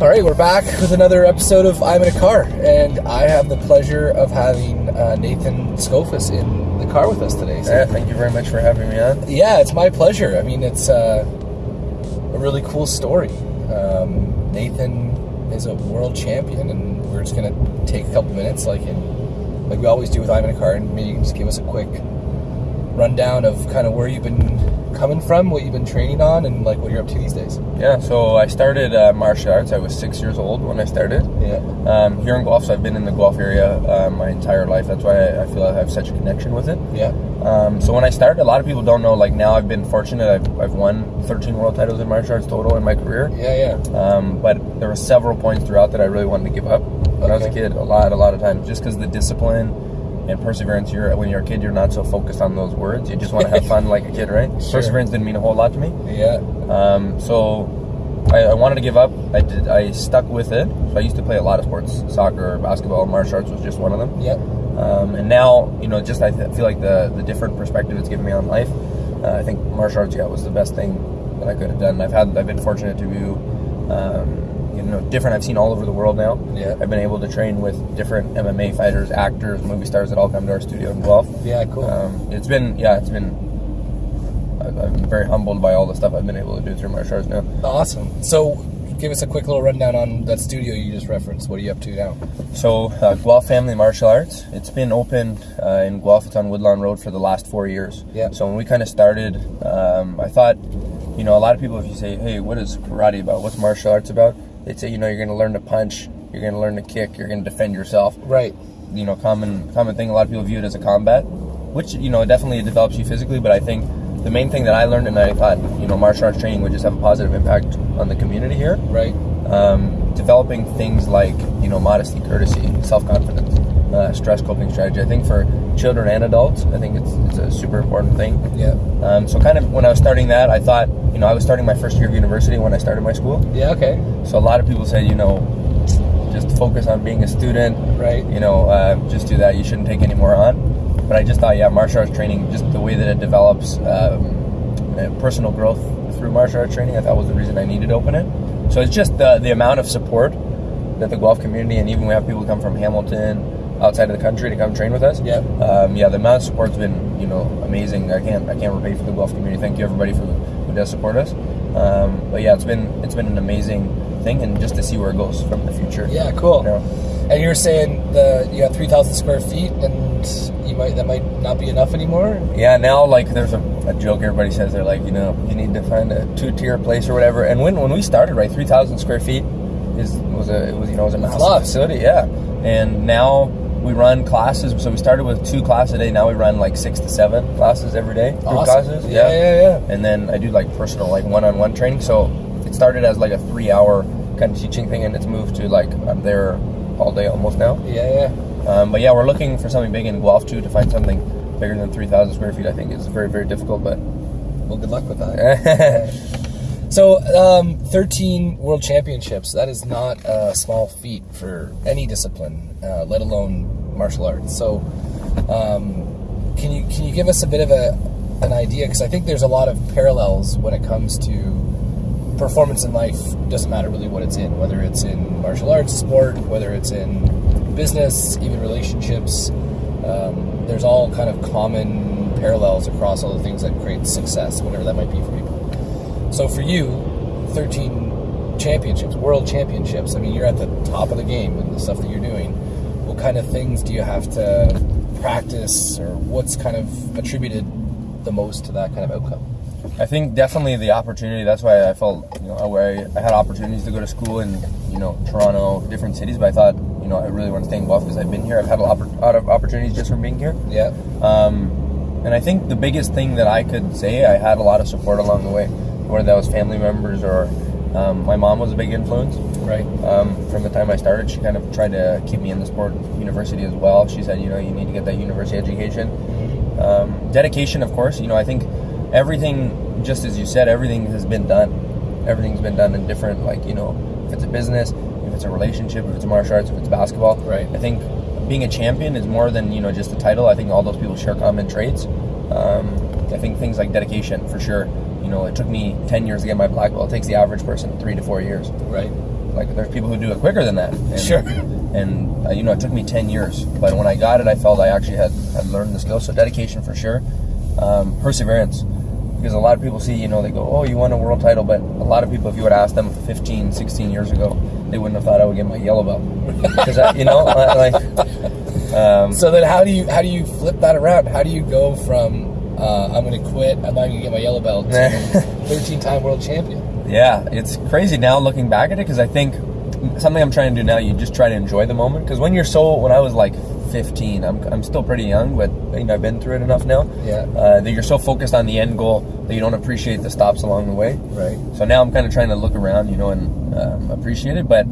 All right, we're back with another episode of I'm in a Car, and I have the pleasure of having uh, Nathan Scofus in the car with us today. So, Yeah, thank you very much for having me on. yeah, it's my pleasure. I mean, it's uh, a really cool story. Um, Nathan is a world champion, and we're just gonna take a couple minutes, like in, like we always do with I'm in a Car, and maybe you can just give us a quick rundown of kind of where you've been coming from, what you've been training on, and like what you're up to these days. Yeah, so I started uh, martial arts. I was six years old when I started. Yeah. Um, here in Guelph, so I've been in the Guelph area uh, my entire life. That's why I, I feel I have such a connection with it. Yeah. Um, so when I started, a lot of people don't know. Like now, I've been fortunate. I've, I've won 13 world titles in martial arts total in my career. Yeah. Yeah. Um, but there were several points throughout that I really wanted to give up when I was a kid. A lot, a lot of times, just because the discipline and perseverance. You're when you're a kid, you're not so focused on those words. You just want to have fun like a kid, right? Sure. Perseverance didn't mean a whole lot to me. Yeah. Um, so I, I wanted to give up. I did. I stuck with it. So I used to play a lot of sports: soccer, basketball, martial arts was just one of them. Yeah. Um, and now, you know, just I th- feel like the the different perspective it's given me on life. Uh, I think martial arts, yeah, was the best thing that I could have done. I've had, I've been fortunate to do, um, you know, different. I've seen all over the world now. Yeah. I've been able to train with different MMA fighters, actors, movie stars that all come to our studio in Guelph. Yeah. Cool. Um, it's been, yeah, it's been. I'm very humbled by all the stuff I've been able to do through martial arts now. Awesome. So, give us a quick little rundown on that studio you just referenced. What are you up to now? So, uh, Guelph Family Martial Arts, it's been open uh, in Guelph. It's on Woodlawn Road for the last four years. Yeah. So, when we kind of started, um, I thought, you know, a lot of people, if you say, hey, what is karate about? What's martial arts about? They'd say, you know, you're going to learn to punch, you're going to learn to kick, you're going to defend yourself. Right. You know, common common thing. A lot of people view it as a combat, which you know definitely it develops you physically. But I think the main thing that I learned, and I thought, you know, martial arts training would just have a positive impact on the community here Right. um, developing things like you know modesty, courtesy, self confidence, uh, stress coping strategy. I think for children and adults, I think it's, it's a super important thing. Yeah. Um, so kind of when I was starting that, I thought you know I was starting my first year of university when I started my school. Yeah. Okay. So a lot of people said you know just focus on being a student. Right. You know, uh, just do that. You shouldn't take any more on. But I just thought, yeah, martial arts training, just the way that it develops um, personal growth through martial arts training, I thought was the reason I needed to open it. So it's just the the amount of support that the Guelph community, and even we have people come from Hamilton, outside of the country, to come train with us. Yeah. Um, yeah, the amount of support's been you know amazing. I can't I can't repay for the Guelph community. Thank you everybody who, who does support us. Um, but yeah, it's been it's been an amazing thing, and just to see where it goes from the future. Yeah. Cool. You know? And you were saying the you got three thousand square feet, and you might that might not be enough anymore. Yeah, now like there's a, a joke everybody says they're like, you know, you need to find a two tier place or whatever. And when when we started, right, three thousand square feet is was a it was you know it was a massive facility, yeah. And now we run classes. So we started with two classes a day. Now we run like six to seven classes every day. Group Awesome. classes, Yeah, yeah, yeah. And then I do like personal like one on one training. So it started as like a three hour kind of teaching thing, and it's moved to like I'm there all day almost now. Yeah. Yeah. Um, but yeah, we're looking for something big in Guelph too. To find something bigger than 3,000 square feet, I think is very, very difficult. But Well, good luck with that. So, um, 13 world championships. That is not a small feat for any discipline, uh, let alone martial arts. So, um, can you can you give us a bit of a an idea? Because I think there's a lot of parallels when it comes to performance in life. Doesn't matter really what it's in, whether it's in martial arts, sport, whether it's in business, even relationships. Um, there's all kind of common parallels across all the things that create success, whatever that might be for people. So for you, 13 championships, world championships. I mean, you're at the top of the game in the stuff that you're doing. What kind of things do you have to practice, or what's kind of attributed the most to that kind of outcome? I think definitely the opportunity. That's why I felt, you know, where I, had opportunities to go to school in, you know, Toronto, different cities. But I thought, you know, I really want to stay in Guelph because I've been here. I've had a lot, lot of opportunities just from being here. Yeah, Um, and I think the biggest thing that I could say, I had a lot of support along the way, whether that was family members or um, my mom was a big influence. right. Um, from the time I started, she kind of tried to keep me in the sport university as well. She said, you know, you need to get that university education. Um, dedication, of course. You know, I think everything, just as you said, everything has been done. Everything's been done in different, like, you know, if it's a business, if it's a relationship, if it's martial arts, if it's basketball. Right. I think being a champion is more than, you know, just a title. I think all those people share common traits. Um, I think things like dedication, for sure. You know, it took me 10 years to get my black belt. It takes the average person three to four years. Right. like there's people who do it quicker than that. And, Sure. And uh, you know, it took me ten years, but when I got it, I felt I actually had, had learned the skill. So dedication for sure, um, perseverance. Because a lot of people see, you know, they go, "Oh, you won a world title," but a lot of people, if you would ask them 15, 16 years ago, they wouldn't have thought I would get my yellow belt. Because you know, like, um, So then, how do you how do you flip that around? How do you go from uh, I'm going to quit, I'm not going to get my yellow belt to 13 time world champion? Yeah, it's crazy now looking back at it because I think something I'm trying to do now, you just try to enjoy the moment. Because when you're so, when I was like 15, I'm, I'm still pretty young, but you know I've been through it enough now. Yeah. Uh, that you're so focused on the end goal that you don't appreciate the stops along the way. Right. So now I'm kind of trying to look around, you know, and um, appreciate it. But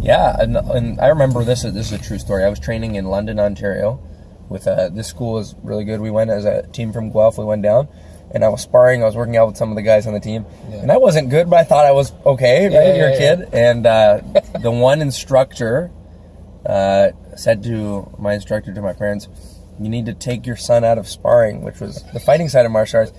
yeah, and, and I remember this. This is a true story. I was training in London, Ontario, with uh, this school is really good. We went as a team from Guelph. We went down, and I was sparring. I was working out with some of the guys on the team, Yeah. and I wasn't good, but I thought I was okay. Right? Yeah, You're a kid, and uh, the one instructor uh, said to my instructor to my parents, "You need to take your son out of sparring, which was the fighting side of martial arts.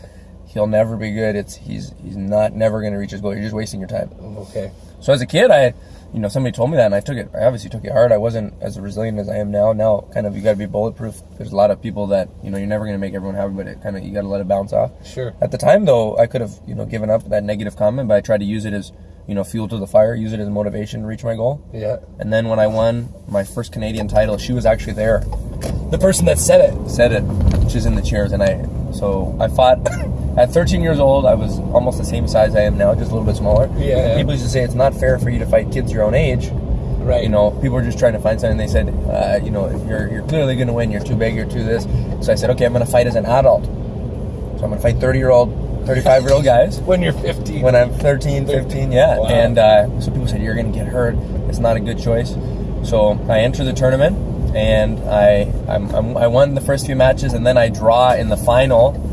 He'll never be good. It's he's he's not never going to reach his goal. You're just wasting your time." Okay. So as a kid, I, you know, somebody told me that, and I took it. I obviously took it hard. I wasn't as resilient as I am now. Now, kind of, you got to be bulletproof. There's a lot of people that you know you're never going to make everyone happy, but it kind of you got to let it bounce off. Sure. At the time, though, I could have you know given up that negative comment, but I tried to use it as you know fuel to the fire, use it as motivation to reach my goal. Yeah. And then when I won my first Canadian title, she was actually there, The person that said it. said it. She's in the chairs, and I so I fought. At 13 years old, I was almost the same size I am now, just a little bit smaller. Yeah, And. People used to say it's not fair for you to fight kids your own age. Right. You know, people were just trying to find something. They said, uh, you know, you're you're clearly going to win. You're too big. You're too this. So I said, okay, I'm going to fight as an adult. So I'm going to fight 30 year old, 35 year old guys When you're 15. when I'm 13, 15, yeah. Wow. And uh, so people said, you're going to get hurt. It's not a good choice. So I enter the tournament, and I I'm, I'm, I won the first few matches, and then I draw in the final.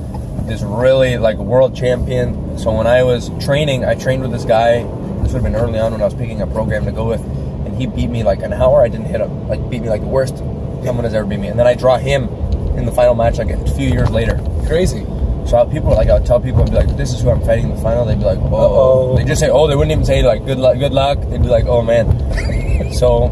This really like world champion. So when I was training, I trained with this guy. This would have been early on when I was picking a program to go with, and he beat me like an hour. I didn't hit him. Like beat me like the worst someone has ever beat me. And then I draw him in the final match like a few years later. Crazy. So people like I'll tell people I'd be like, "This is who I'm fighting in the final." They'd be like, "Oh," they just say, "Oh." They wouldn't even say like, "Good luck, good luck." They'd be like, "Oh man." so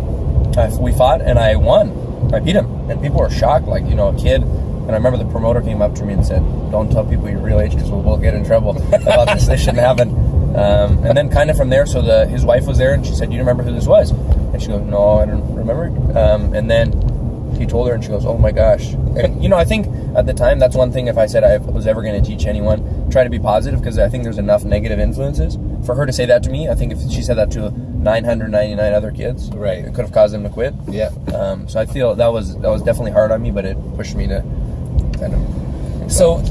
I, we fought and I won. I beat him, and people were shocked, like you know, a kid. And I remember the promoter came up to me and said, "Don't tell people your real age because we'll, we'll get in trouble about this. This shouldn't happen." Um, and then kind of from there, so the his wife was there, and she said, "Do you remember who this was?" And she goes, "No, I don't remember." Um, and then he told her, and she goes, "Oh my gosh!" And you know, I think at the time that's one thing. If I said I was ever going to teach anyone, try to be positive because I think there's enough negative influences for her to say that to me. I think if she said that to 999 other kids, Right. it could have caused them to quit. Yeah. Um, so I feel that was that was definitely hard on me, but it pushed me to So,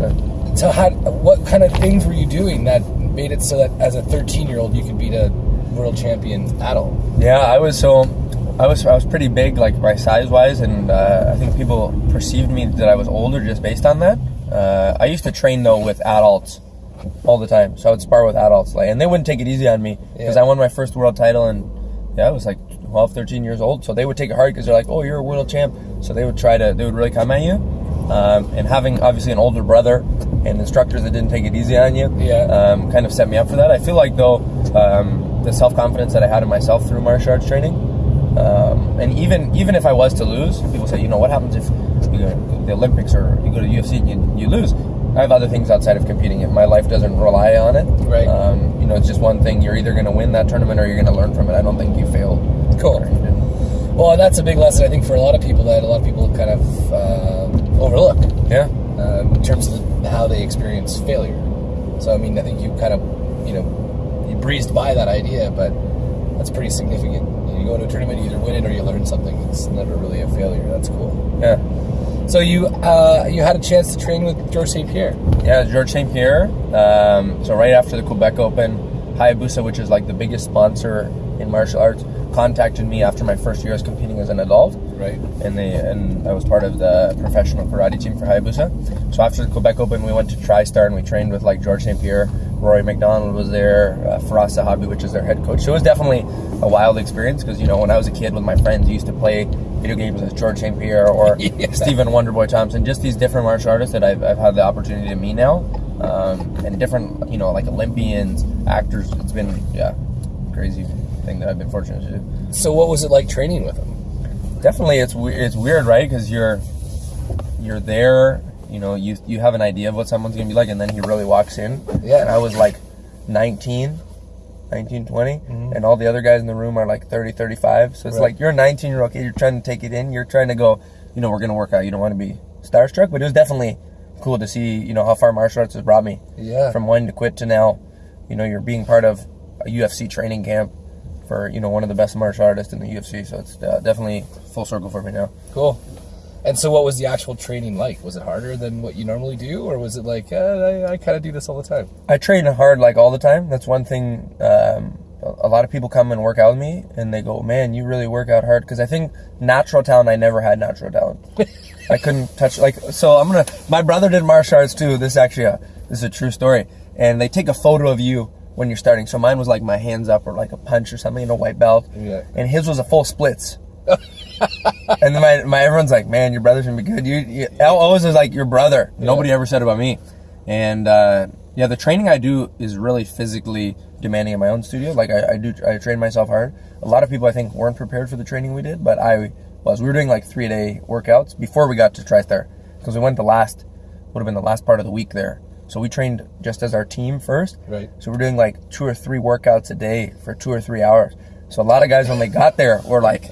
so how? What kind of things were you doing that made it so that as a 13 year old you could beat a world champion adult? Yeah, I was so I was I was pretty big, like my size wise, and uh, I think people perceived me that I was older just based on that. Uh, I used to train though with adults all the time, so I would spar with adults, like, and they wouldn't take it easy on me because Yeah. I won my first world title, and yeah, I was like 12, 13 years old, so they would take it hard because they're like, "Oh, you're a world champ," so they would try to they would really come at you. Um, and having obviously an older brother and instructors that didn't take it easy on you, Yeah. um, kind of set me up for that. I feel like though um, the self confidence that I had in myself through martial arts training, um, and even even if I was to lose, people say, you know, what happens if you go to the Olympics or you go to UFC and you, you lose? I have other things outside of competing. If my life doesn't rely on it, Right. Um, you know, it's just one thing. You're either going to win that tournament or you're going to learn from it. I don't think you failed. Cool. Or you didn't. Well, that's a big lesson I think for a lot of people that a lot of people kind of um overlook Yeah. um, in terms of how they experience failure. So I mean, I think you kind of you know you breezed by that idea, but that's pretty significant. You go to a tournament, you either win it or you learn something. It's never really a failure. That's cool. Yeah. So you uh, you had a chance to train with Georges St-Pierre. Yeah, Georges St-Pierre. Um, so right after the Quebec Open, Hayabusa, which is like the biggest sponsor in martial arts, contacted me after my first year as competing as an adult, Right. and they and I was part of the professional karate team for Hayabusa. So after the Quebec Open, we went to TriStar and we trained with like Georges St-Pierre, Rory MacDonald was there, uh, Firas Zahabi, which is their head coach. So it was definitely a wild experience because you know when I was a kid with my friends, I used to play video games with George St. Pierre or Yeah. Stephen Wonderboy Thompson, just these different martial artists that I've, I've had the opportunity to meet now, um, and different, you know, like Olympians, actors. It's been, yeah, crazy. Thing that I've been fortunate to do. So what was it like training with him? Definitely, it's it's weird, right? Because you're you're there, you know, you you have an idea of what someone's gonna be like, and then he really walks in. Yeah. And I was like 19, 19, 20, mm-hmm. and all the other guys in the room are like 30, 35. So it's Right. like you're a 19 year old kid, you're trying to take it in, you're trying to go, you know, we're gonna work out. You don't want to be starstruck, but it was definitely cool to see, you know, how far martial arts has brought me. Yeah. From when to quit to now, you know, you're being part of a UFC training camp for you know one of the best martial artists in the UFC. So it's uh, definitely full circle for me now. Cool. And so, what was the actual training like? Was it harder than what you normally do, or was it like uh, I, I kind of do this all the time? I train hard like all the time. That's one thing. Um, a a lot of people come and work out with me, and they go, "Man, you really work out hard." Because I think natural talent, I never had natural talent. I couldn't touch like. So I'm gonna. My brother did martial arts too. This is actually a this is a true story. And they take a photo of you when you're starting. So mine was like my hands up or like a punch or something, in a white belt. Yeah. And his was a full splits. and then my, my everyone's like, man, your brother's gonna be good. You, you always is like your brother. Nobody ever said about me. And uh, yeah, the training I do is really physically demanding in my own studio. Like I, I do, I train myself hard. A lot of people I think weren't prepared for the training we did, but I was. We were doing like three day workouts before we got to TriStar because we went the last would have been the last part of the week there. So we trained just as our team first. Right. So we're doing like two or three workouts a day for two or three hours. So a lot of guys when they got there were like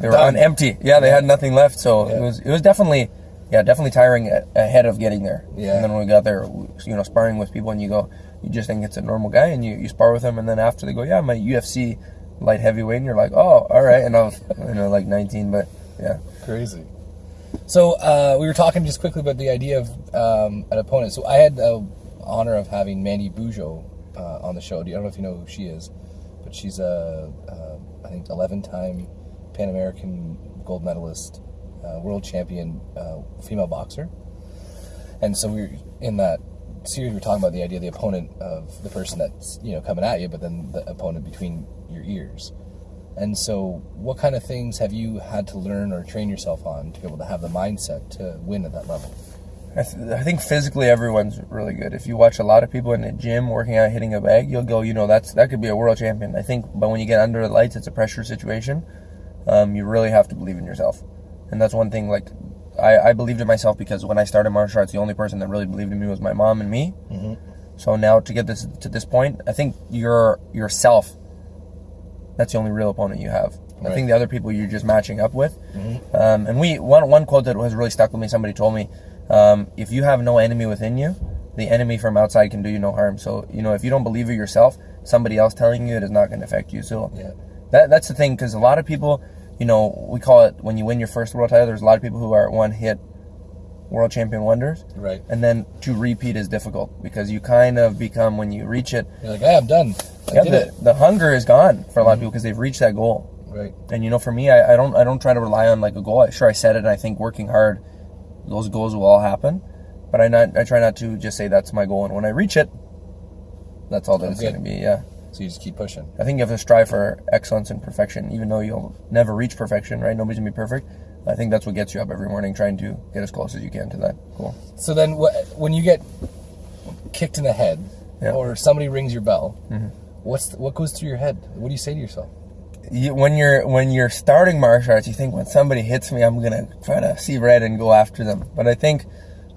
they were on empty. Yeah, they had nothing left. So Yeah. it was it was definitely yeah definitely tiring ahead of getting there. Yeah. And then when we got there, you know, sparring with people and you go, you just think it's a normal guy and you, you spar with them and then after they go, yeah, I'm UFC light heavyweight and you're like, oh, all right. And I was you know like 19, but yeah. Crazy. So uh, we were talking just quickly about the idea of um, an opponent. So I had the honor of having Mandy Bujold uh, on the show. I don't know if you know who she is, but she's a, uh, think, 11-time Pan American gold medalist, uh, world champion uh, female boxer. And so we were in that series. We were talking about the idea of the opponent of the person that's you know coming at you, but then the opponent between your ears. And so, what kind of things have you had to learn or train yourself on to be able to have the mindset to win at that level? I, th- I think physically everyone's really good. If you watch a lot of people in the gym working out, hitting a bag, you'll go, you know, that's that could be a world champion. I think, but when you get under the lights, it's a pressure situation. Um, you really have to believe in yourself, and that's one thing. Like, I, I believed in myself because when I started martial arts, the only person that really believed in me was my mom and me. Mm-hmm. So now to get this to this point, I think you're yourself. That's the only real opponent you have. I think the other people you're just matching up with. Um, and we one one quote that has really stuck with me. Somebody told me, um, if you have no enemy within you, the enemy from outside can do you no harm. So you know if you don't believe it yourself, somebody else telling you it is not going to affect you. So Yeah. that that's the thing because a lot of people, you know, we call it when you win your first world title. There's a lot of people who are at one hit world champion wonders. Right. And then to repeat is difficult because you kind of become when you reach it. You're like, hey, I'm done. I Yeah, did the, it. the hunger is gone for a lot of mm-hmm. people because they've reached that goal. Right. And you know, for me, I, I don't I don't try to rely on like a goal. I, sure, I set it, and I think working hard, those goals will all happen. But I not I try not to just say that's my goal, and when I reach it, that's all that it's going to be. Yeah, So you just keep pushing. I think you have to strive for excellence and perfection, even though you'll never reach perfection. Right? Nobody's gonna be perfect. I think that's what gets you up every morning, trying to get as close as you can to that goal. So then, wh- when you get kicked in the head, Yeah. or somebody rings your bell, Mm-hmm. what's the, what goes through your head? What do you say to yourself? you, when you're when you're starting martial arts, you think when somebody hits me, I'm gonna try to see red and go after them. But I think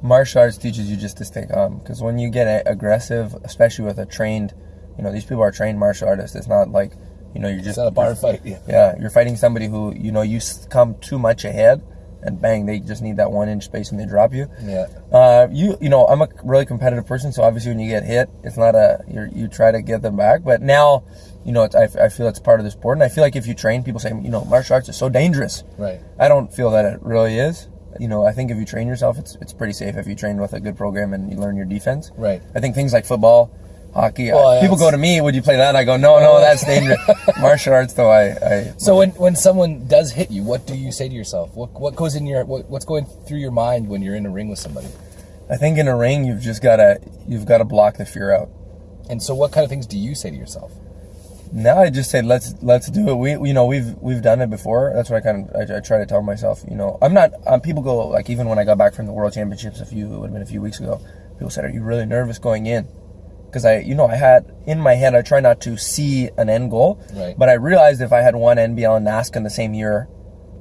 martial arts teaches you just to stay calm because when you get aggressive, especially with a trained, you know, these people are trained martial artists. It's not like you know you're just It's not a bar fight. Yeah. yeah, you're fighting somebody who you know you come too much ahead, and bang, they just need that one inch space and they drop you. Yeah. Uh, you you know I'm a really competitive person, so obviously when you get hit, it's not a you you try to get them back. But now, you know, it's, I, I feel it's part of the sport, and I feel like if you train, people say you know martial arts is so dangerous. Right. I don't feel that it really is. You know, I think if you train yourself, it's it's pretty safe if you train with a good program and you learn your defense. Right. I think things like football, hockey. Well, people go to me, would you play that? I go, no, no, that's dangerous. martial arts, though, I, I So when, when someone does hit you, what do you say to yourself? What what goes in your what, what's going through your mind when you're in a ring with somebody? I think in a ring, you've just gotta you've gotta block the fear out. And so, what kind of things do you say to yourself? Now I just say let's let's do it. We you know we've we've done it before. That's what I kind of I, I try to tell myself. You know I'm not. Um, people go like even when I got back from the World Championships a few it would have been a few weeks ago. People said, "Are you really nervous going in?" Because I, you know, I had in my head, I try not to see an end goal, Right. but I realized if I had won NBL and NASKA in the same year,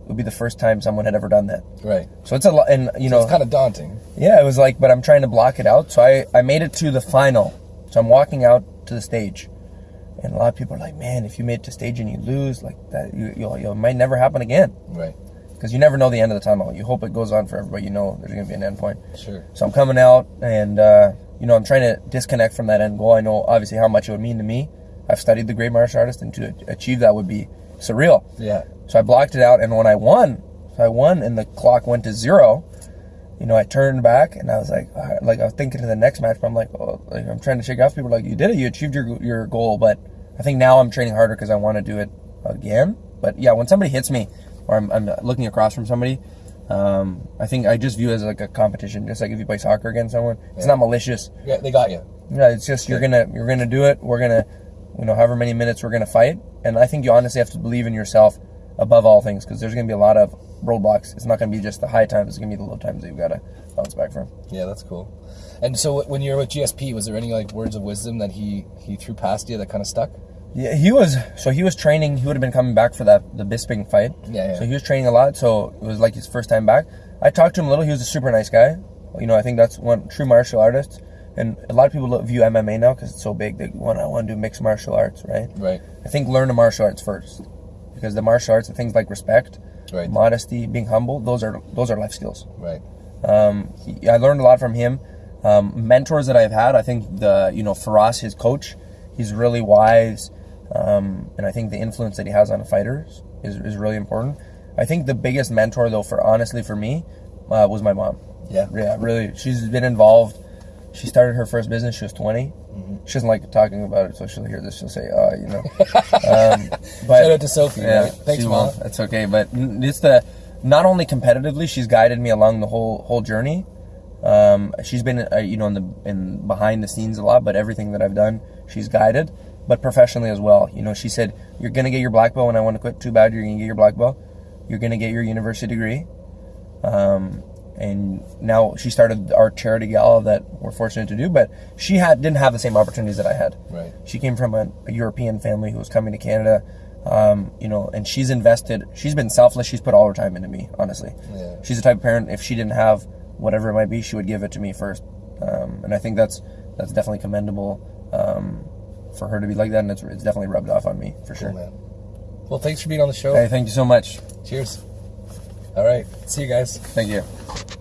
it would be the first time someone had ever done that. Right. So it's a lot, and you know, It's kind of daunting. yeah, it was like, but I'm trying to block it out. So I, I made it to the final. So I'm walking out to the stage. And a lot of people are like, man, if you made it to stage and you lose, like that, you, you'll, you'll, it might never happen again. Right. Because you never know the end of the tunnel. You hope it goes on forever, but you know there's going to be an end point. Sure. So I'm coming out and, uh, you know, I'm trying to disconnect from that end goal. I know obviously how much it would mean to me. I've studied the great martial artist and to achieve that would be surreal. Yeah. So I blocked it out, and when I won, I won, and the clock went to zero. You know, I turned back, and I was like, right, like I was thinking to the next match, but I'm like, oh, like I'm trying to shake off people. Like you did it, you achieved your your goal, but I think now I'm training harder because I want to do it again. But yeah, when somebody hits me, or I'm, I'm looking across from somebody, um, I think I just view it as like a competition, just like if you play soccer against someone. It's not malicious. Yeah, they got you. Yeah, it's just you're gonna you're gonna do it. We're gonna, you know, however many minutes we're gonna fight, and I think you honestly have to believe in yourself above all things because there's gonna be a lot of roadblocks. It's not gonna be just the high times; it's gonna be the low times that you've got to bounce back from. Yeah, that's cool. And so when you were with GSP, was there any like words of wisdom that he he threw past you that kind of stuck? Yeah, he was so he was training. He would have been coming back for that the Bisping fight. Yeah, yeah. So he was training a lot. So it was like his first time back. I talked to him a little. He was a super nice guy. You know, I think that's one true martial artist. And a lot of people view MMA now because it's so big. They want I want to do mixed martial arts, right? Right. I think learn the martial arts first, because the martial arts, the things like respect, Right. modesty, being humble, those are those are life skills. Right. Um, he, I learned a lot from him. Um, mentors that I've had, I think the you know Firas, his coach, he's really wise, um, and I think the influence that he has on fighters is, is really important. I think the biggest mentor though, for honestly for me, uh, was my mom. Yeah. Yeah, really, she's been involved. She started her first business. She was 20. She doesn't like talking about it, so she'll hear this. She'll say, "Uh, you know." um, but Shout out to Sophie. right? Thanks, mom. won't. That's okay, but it's the not only competitively, she's guided me along the whole whole journey. Um, she's been, uh, you know, in the in behind the scenes a lot, but everything that I've done, she's guided. But professionally as well, you know, she said, "You're gonna get your black belt when I want to quit. Too bad. You're gonna get your black belt. You're gonna get your university degree." Um, and now she started our charity gala that we're fortunate to do, but she had didn't have the same opportunities that I had. Right. She came from a, a European family who was coming to Canada, um, you know, and she's invested. She's been selfless. She's put all her time into me. Honestly, Yeah. she's the type of parent. If she didn't have whatever it might be, she would give it to me first. Um, and I think that's that's definitely commendable um, for her to be like that, and it's, it's definitely rubbed off on me for sure. Cool. Well, thanks for being on the show. Hey, thank you so much. Cheers. All right. See you guys. Thank you.